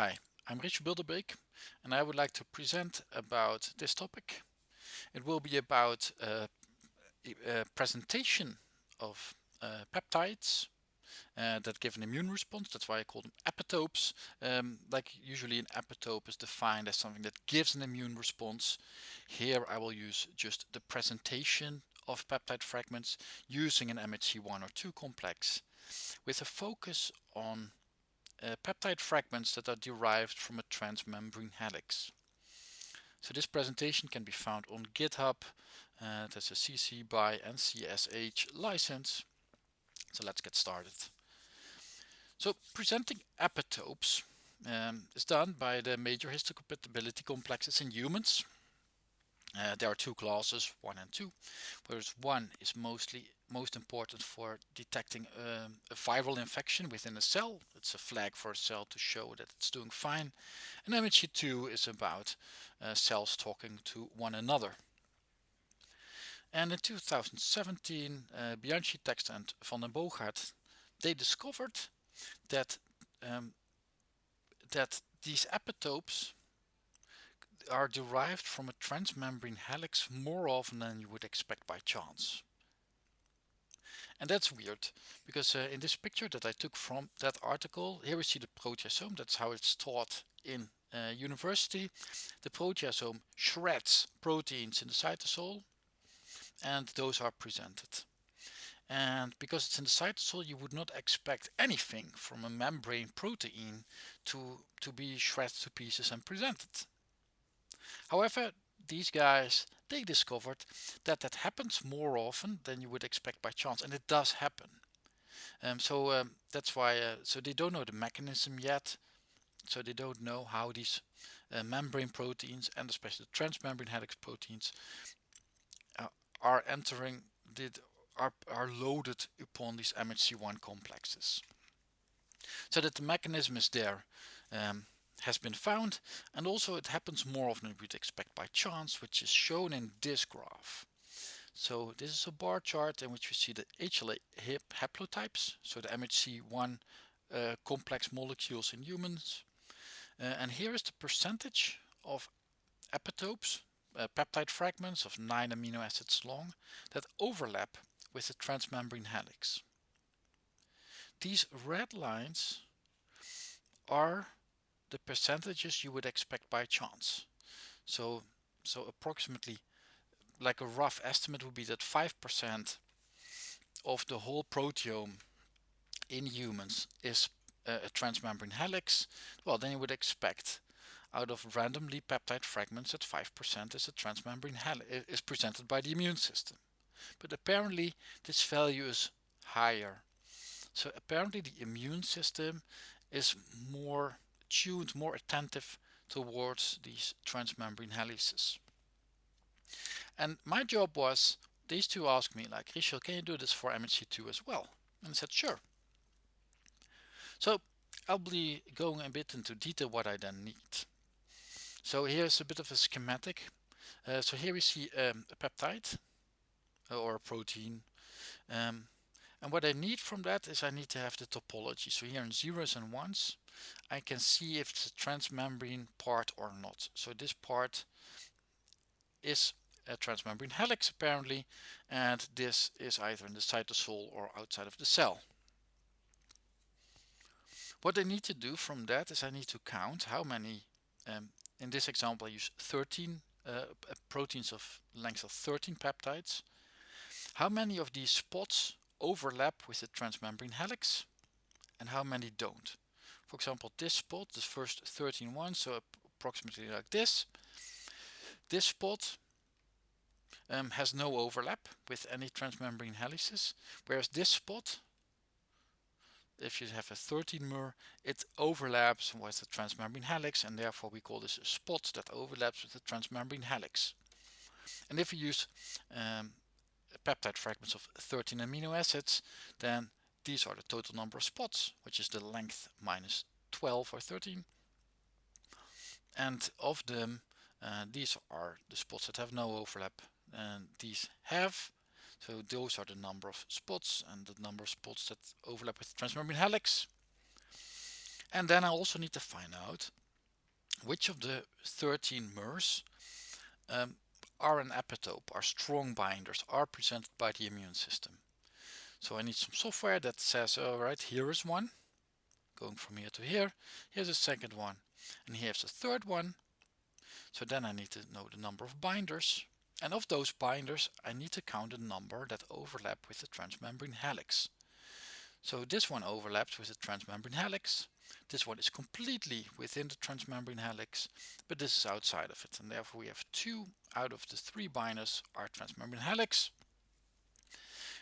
Hi, I'm Richard Bilderbeek and I would like to present about this topic. It will be about uh, a presentation of uh, peptides uh, that give an immune response. That's why I call them epitopes. Um, like usually an epitope is defined as something that gives an immune response. Here I will use just the presentation of peptide fragments using an MHC1 or 2 complex with a focus on uh, peptide fragments that are derived from a transmembrane helix. So this presentation can be found on GitHub. Uh, that's a CC by and CSH license. So let's get started. So presenting epitopes um, is done by the major histocompatibility complexes in humans. Uh, there are two classes, one and two, whereas one is mostly most important for detecting um, a viral infection within a cell. It's a flag for a cell to show that it's doing fine. And MHC2 is about uh, cells talking to one another. And in 2017, uh, Bianchi, Text and Van den Boogaard, they discovered that um, that these epitopes are derived from a transmembrane helix more often than you would expect by chance. And that's weird because uh, in this picture that I took from that article, here we see the proteasome. That's how it's taught in uh, university. The proteasome shreds proteins in the cytosol and those are presented. And because it's in the cytosol, you would not expect anything from a membrane protein to, to be shredded to pieces and presented. However, these guys they discovered that that happens more often than you would expect by chance and it does happen. Um, so um, that's why uh, so they don't know the mechanism yet. So they don't know how these uh, membrane proteins and especially the transmembrane helix proteins uh, are entering did are, are loaded upon these MHC1 complexes. So that the mechanism is there um, has been found and also it happens more often than we'd expect by chance which is shown in this graph. So this is a bar chart in which we see the HLA haplotypes, so the MHC1 uh, complex molecules in humans. Uh, and here is the percentage of epitopes, uh, peptide fragments of 9 amino acids long that overlap with the transmembrane helix. These red lines are the percentages you would expect by chance. So, so approximately like a rough estimate would be that 5% of the whole proteome in humans is a, a transmembrane helix. Well, then you would expect out of randomly peptide fragments that 5% is a transmembrane helix is presented by the immune system. But apparently this value is higher. So apparently the immune system is more tuned, more attentive towards these transmembrane helices. And my job was, these two asked me like, Richel, can you do this for MHC2 as well? And I said, sure. So I'll be going a bit into detail what I then need. So here's a bit of a schematic. Uh, so here we see um, a peptide uh, or a protein. Um, and what I need from that is I need to have the topology. So here in zeros and ones, I can see if it's a transmembrane part or not. So this part is a transmembrane helix apparently, and this is either in the cytosol or outside of the cell. What I need to do from that is I need to count how many, um, in this example I use 13 uh, proteins of length of 13 peptides, how many of these spots overlap with the transmembrane helix and how many don't. For example, this spot, the first 13 ones, so approximately like this. This spot um, has no overlap with any transmembrane helices, whereas this spot, if you have a 13 mer, it overlaps with the transmembrane helix and therefore we call this a spot that overlaps with the transmembrane helix. And if we use um, peptide fragments of 13 amino acids, then these are the total number of spots, which is the length minus 12 or 13. And of them, uh, these are the spots that have no overlap and these have. So those are the number of spots and the number of spots that overlap with the transmembrane helix. And then I also need to find out which of the 13 MERS um, are an epitope, are strong binders, are presented by the immune system. So I need some software that says, all right, here is one, going from here to here. Here's a second one, and here's a third one. So then I need to know the number of binders. And of those binders, I need to count the number that overlap with the transmembrane helix. So this one overlaps with the transmembrane helix. This one is completely within the transmembrane helix, but this is outside of it. And therefore we have two out of the three binders are transmembrane helix.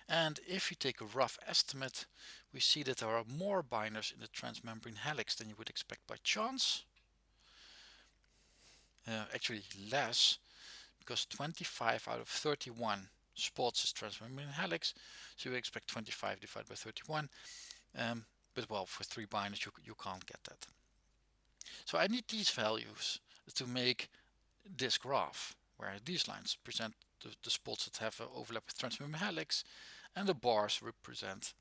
And if you take a rough estimate, we see that there are more binders in the transmembrane helix than you would expect by chance. Uh, actually less, because 25 out of 31 spots is transmembrane helix, so you expect 25 divided by 31. Um, but well, for three binders, you, you can't get that. So I need these values to make this graph, where these lines present the, the spots that have an overlap with transmembrane helix, and the bars represent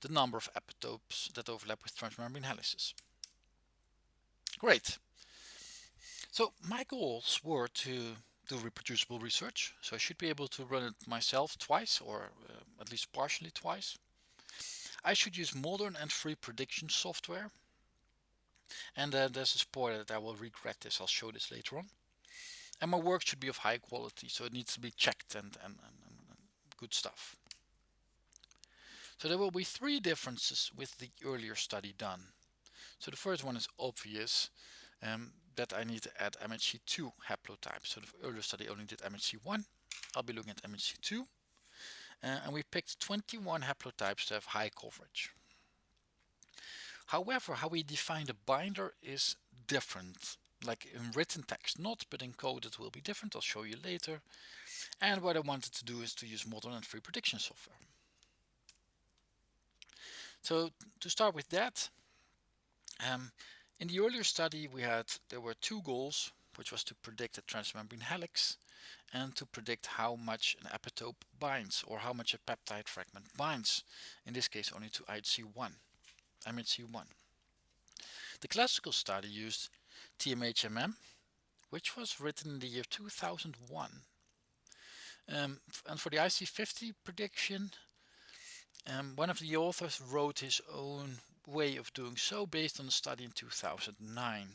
the number of epitopes that overlap with transmembrane helices. Great. So my goals were to do reproducible research. So I should be able to run it myself twice or uh, at least partially twice. I should use modern and free prediction software. And uh, there's a spoiler that I will regret this. I'll show this later on. And my work should be of high quality, so it needs to be checked and, and, and, and good stuff. So there will be three differences with the earlier study done. So the first one is obvious um, that I need to add MHC2 haplotypes. So the earlier study only did MHC1. I'll be looking at MHC2. Uh, and we picked 21 haplotypes to have high coverage. However, how we define the binder is different. Like in written text not, but in code it will be different. I'll show you later. And what I wanted to do is to use modern and free prediction software. So to start with that, um, in the earlier study we had, there were two goals, which was to predict a transmembrane helix and to predict how much an epitope binds or how much a peptide fragment binds. In this case only to IHC1, MHC1. The classical study used TMHMM, which was written in the year 2001. Um, and for the IC50 prediction, um, one of the authors wrote his own way of doing so based on a study in 2009.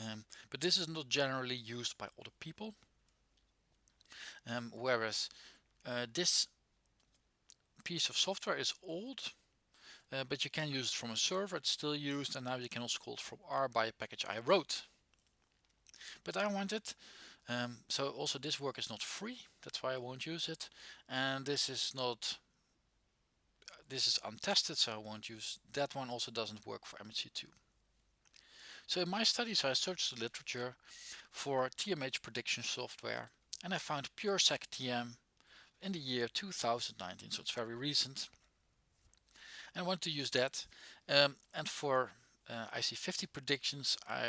Um, but this is not generally used by other people. Um, whereas uh, this piece of software is old, uh, but you can use it from a server, it's still used, and now you can also call it from R by a package I wrote. But I want it, um, so also this work is not free, that's why I won't use it, and this is not this is untested so I won't use that one also doesn't work for MHC2 so in my studies I searched the literature for TMH prediction software and I found PureSec TM in the year 2019 so it's very recent. And I want to use that. Um, and for uh, IC50 predictions I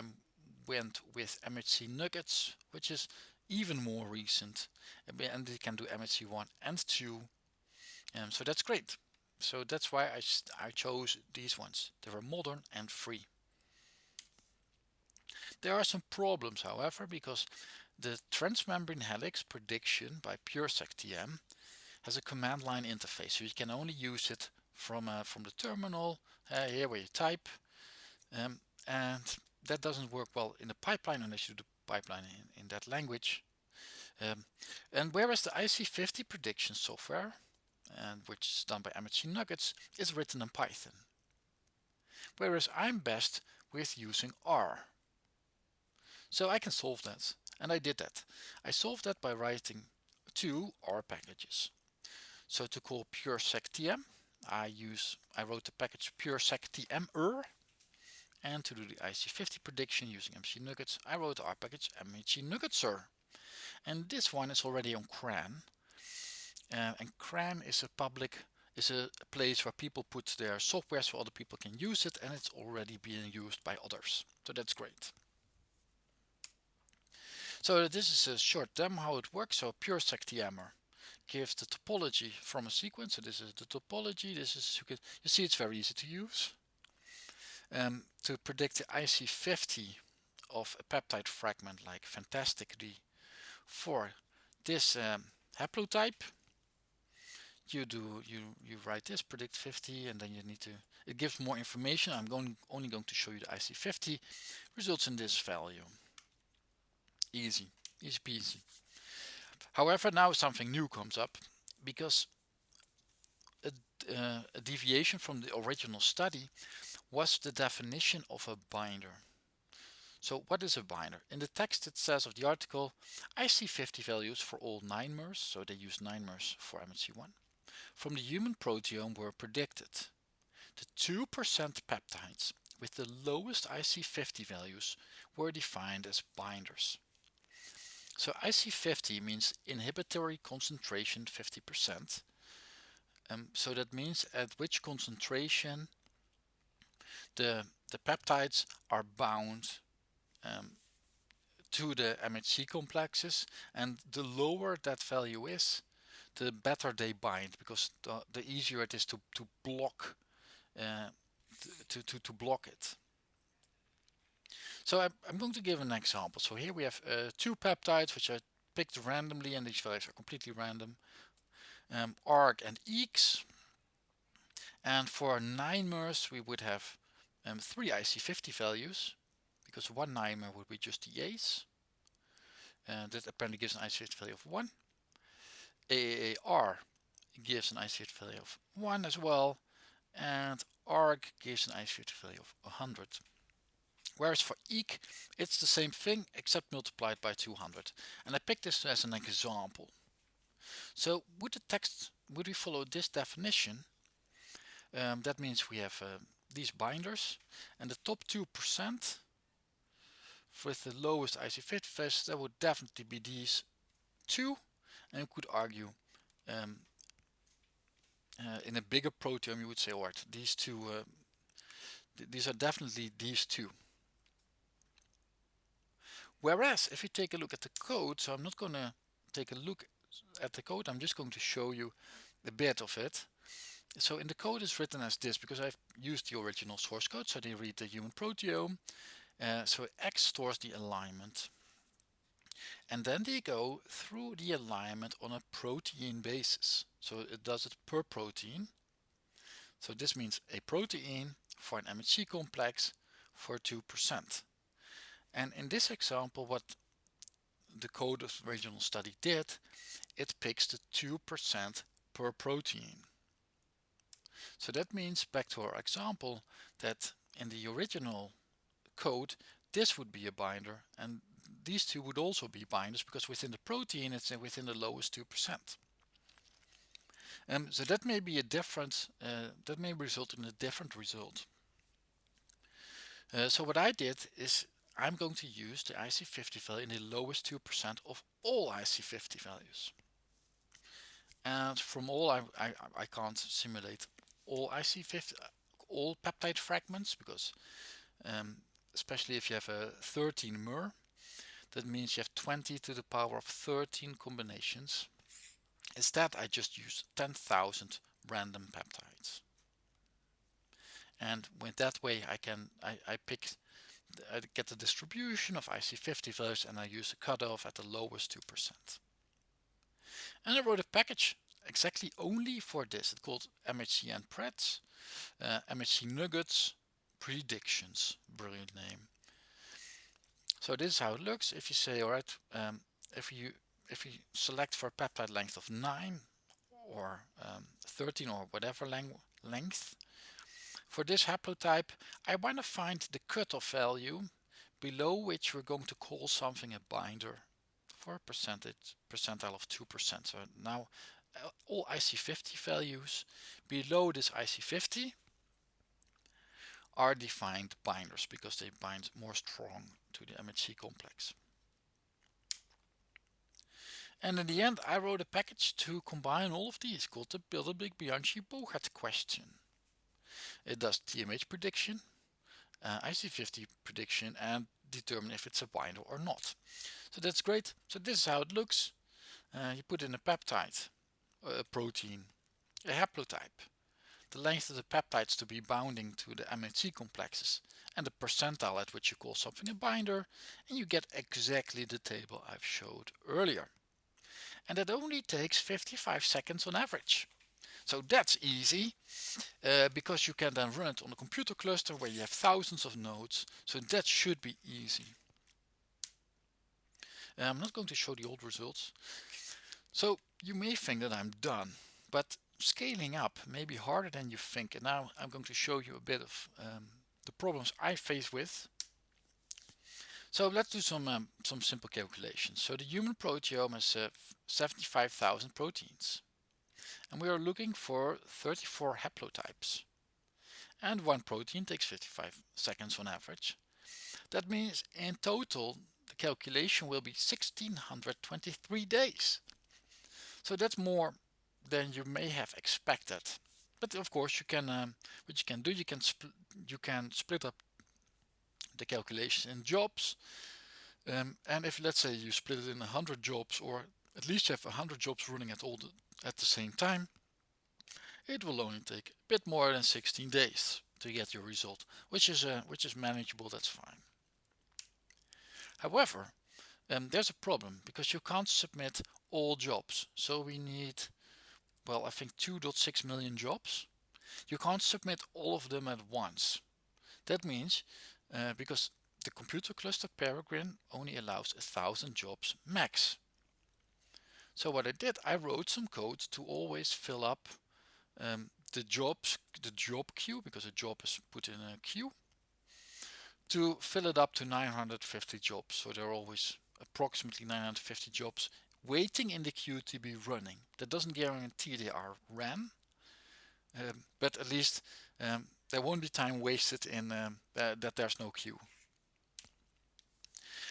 went with MHC Nuggets which is even more recent and they can do MHC1 and 2 um, so that's great so that's why I, I chose these ones. They were modern and free. There are some problems however because the transmembrane helix prediction by PureSec-TM has a command line interface so you can only use it from uh, from the terminal uh, here where you type um, and that doesn't work well in the pipeline unless you do the pipeline in, in that language um, and whereas the IC50 prediction software and which is done by MHC Nuggets, is written in Python. Whereas I'm best with using R. So I can solve that, and I did that. I solved that by writing two R packages. So to call puresectm, I use I wrote the package puresectmer, and to do the IC50 prediction using MC Nuggets, I wrote our package MHC Nuggetser. And this one is already on CRAN, uh, and CRAN is a public is a place where people put their software so other people can use it and it's already being used by others. So that's great. So this is a short demo how it works. So PureSecTMer gives the topology from a sequence. So this is the topology. This is you, can, you see it's very easy to use. Um, to predict the IC50 of a peptide fragment like fantastically for this um, haplotype you do you you write this predict 50 and then you need to it gives more information. I'm going only going to show you the IC50 results in this value. Easy easy peasy. However now something new comes up because a, uh, a deviation from the original study was the definition of a binder so what is a binder? In the text it says of the article, IC50 values for all 9 mers, so they use 9 mers for MHC1, from the human proteome were predicted. The 2% peptides with the lowest IC50 values were defined as binders. So IC50 means inhibitory concentration 50%. Um, so that means at which concentration the, the peptides are bound um, to the MHC complexes and the lower that value is the better they bind because the, the easier it is to, to block uh, to, to, to block it. So I'm, I'm, going to give an example. So here we have uh, two peptides which are picked randomly and these values are completely random. Um, ARG and EEX. And for 9 mers we would have um, three IC50 values because one naimer would be just the A's. And that apparently gives an IC50 value of 1. AAR gives an IC50 value of 1 as well. And ARG gives an IC50 value of 100. Whereas for EEK, it's the same thing except multiplied by 200. And I picked this as an example. So would the text, would we follow this definition? Um, that means we have uh, these binders and the top 2% with the lowest IC50 values, that would definitely be these two. And you could argue um, uh, in a bigger proteome, you would say, all right, these two, uh, th these are definitely these two. Whereas if you take a look at the code, so I'm not going to take a look at the code, I'm just going to show you a bit of it. So in the code is written as this because I've used the original source code, so they read the human proteome uh, so X stores the alignment. And then they go through the alignment on a protein basis. So it does it per protein. So this means a protein for an MHC complex for 2%. And in this example, what the code of the original study did, it picks the 2% per protein. So that means back to our example that in the original code, this would be a binder and these two would also be binders because within the protein it's within the lowest 2%. Um, so that may be a different, uh, that may result in a different result. Uh, so what I did is I'm going to use the IC50 value in the lowest 2% of all IC50 values. And from all I, I, I can't simulate all IC50, all peptide fragments because um, especially if you have a 13 mer that means you have 20 to the power of 13 combinations. Instead I just use 10,000 random peptides. And with that way I can I, I pick I get the distribution of IC50 values and I use a cutoff at the lowest 2% and I wrote a package exactly only for this. It's called MHCN Preds uh, MHC Nuggets predictions brilliant name. So this is how it looks. If you say all right um, if you if you select for a peptide length of 9 or um, 13 or whatever length for this haplotype I want to find the cutoff value below which we're going to call something a binder for a percentage percentile of 2% so now all IC50 values below this IC50 are defined binders because they bind more strong to the MHC complex. And in the end I wrote a package to combine all of these called the Bilderbeek-Bianchi-Bogaert question. It does TMH prediction, uh, IC50 prediction and determine if it's a binder or not. So that's great. So this is how it looks. Uh, you put in a peptide, a protein, a haplotype, the length of the peptides to be bounding to the MHC complexes and the percentile at which you call something a binder and you get exactly the table I've showed earlier. And that only takes 55 seconds on average. So that's easy uh, because you can then run it on a computer cluster where you have thousands of nodes. So that should be easy. Uh, I'm not going to show the old results. So you may think that I'm done, but scaling up may be harder than you think. And now I'm going to show you a bit of um, the problems I face with. So let's do some um, some simple calculations. So the human proteome has uh, 75,000 proteins. And we are looking for 34 haplotypes. And one protein takes 55 seconds on average. That means in total the calculation will be 1623 days. So that's more than you may have expected. But of course you can um, what you can do you can you can split up the calculation in jobs um, and if let's say you split it in 100 jobs or at least you have 100 jobs running at all the, at the same time it will only take a bit more than 16 days to get your result which is uh, which is manageable that's fine however um, there's a problem because you can't submit all jobs. So we need well I think 2.6 million jobs. You can't submit all of them at once. That means uh, because the computer cluster Peregrine only allows a thousand jobs max. So what I did I wrote some code to always fill up um, the jobs the job queue because a job is put in a queue to fill it up to 950 jobs. So there are always approximately 950 jobs waiting in the queue to be running. That doesn't guarantee they are ran um, but at least um, there won't be time wasted in um, that there's no queue.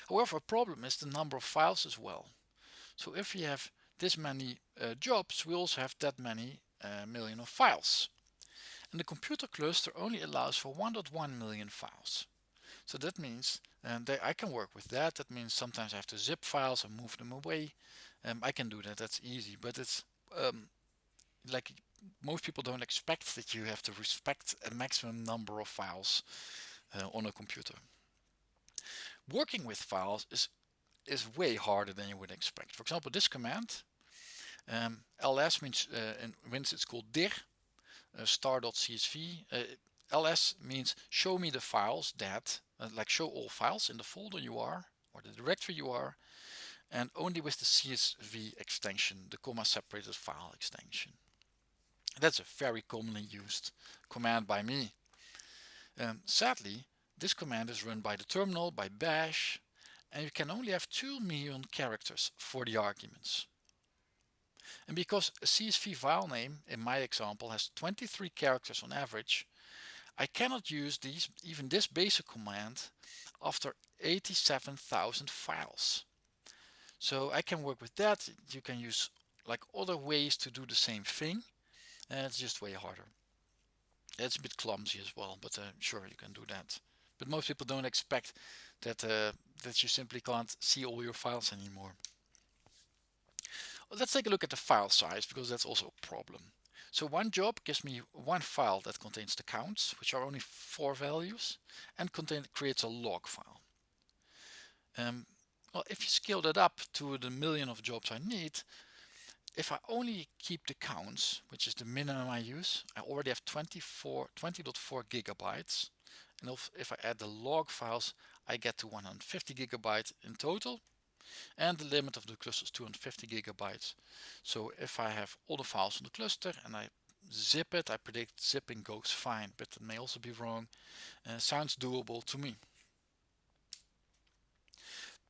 However a problem is the number of files as well. So if we have this many uh, jobs we also have that many uh, million of files. And the computer cluster only allows for 1.1 million files. So that means and they, I can work with that. That means sometimes I have to zip files and move them away. Um, I can do that. That's easy. But it's um, like most people don't expect that you have to respect a maximum number of files uh, on a computer. Working with files is is way harder than you would expect. For example this command um, ls means uh, in Windows it's called dir uh, star.csv uh, ls means show me the files that uh, like show all files in the folder you are or the directory you are and only with the CSV extension the comma separated file extension. That's a very commonly used command by me. Um, sadly this command is run by the terminal by bash and you can only have 2 million characters for the arguments. And because a CSV file name in my example has 23 characters on average I cannot use these even this basic command after 87,000 files. So I can work with that. You can use like other ways to do the same thing and it's just way harder. It's a bit clumsy as well but uh, sure you can do that. But most people don't expect that uh, that you simply can't see all your files anymore. Let's take a look at the file size because that's also a problem so one job gives me one file that contains the counts, which are only four values, and contain, creates a log file. Um, well, if you scale that up to the million of jobs I need, if I only keep the counts, which is the minimum I use, I already have 24, 20.4 gigabytes. And if, if I add the log files, I get to 150 gigabytes in total and the limit of the cluster is 250 gigabytes. So if I have all the files on the cluster and I zip it I predict zipping goes fine but it may also be wrong. Uh, sounds doable to me.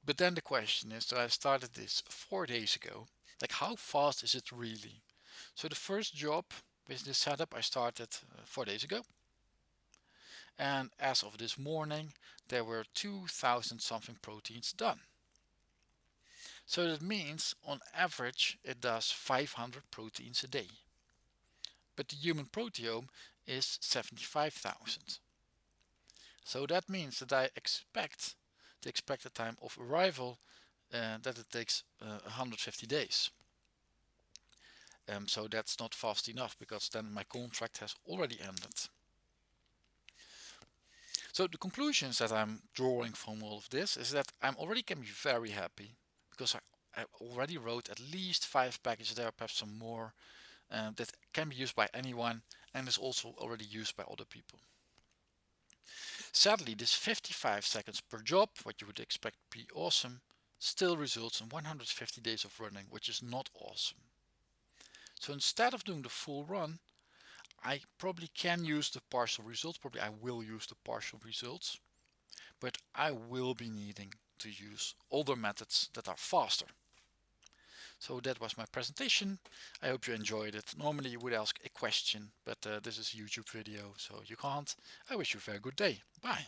But then the question is so I started this four days ago like how fast is it really? So the first job with this setup I started uh, four days ago. And as of this morning there were 2000 something proteins done so that means on average it does 500 proteins a day. But the human proteome is 75,000. So that means that I expect the expected time of arrival uh, that it takes uh, 150 days. Um, so that's not fast enough because then my contract has already ended. So the conclusions that I'm drawing from all of this is that I'm already can be very happy because I, I already wrote at least five packages there, perhaps some more uh, that can be used by anyone and is also already used by other people. Sadly, this 55 seconds per job, what you would expect be awesome, still results in 150 days of running, which is not awesome. So instead of doing the full run, I probably can use the partial results, probably I will use the partial results, but I will be needing to use older methods that are faster. So that was my presentation. I hope you enjoyed it. Normally you would ask a question, but uh, this is a YouTube video, so you can't. I wish you a very good day. Bye.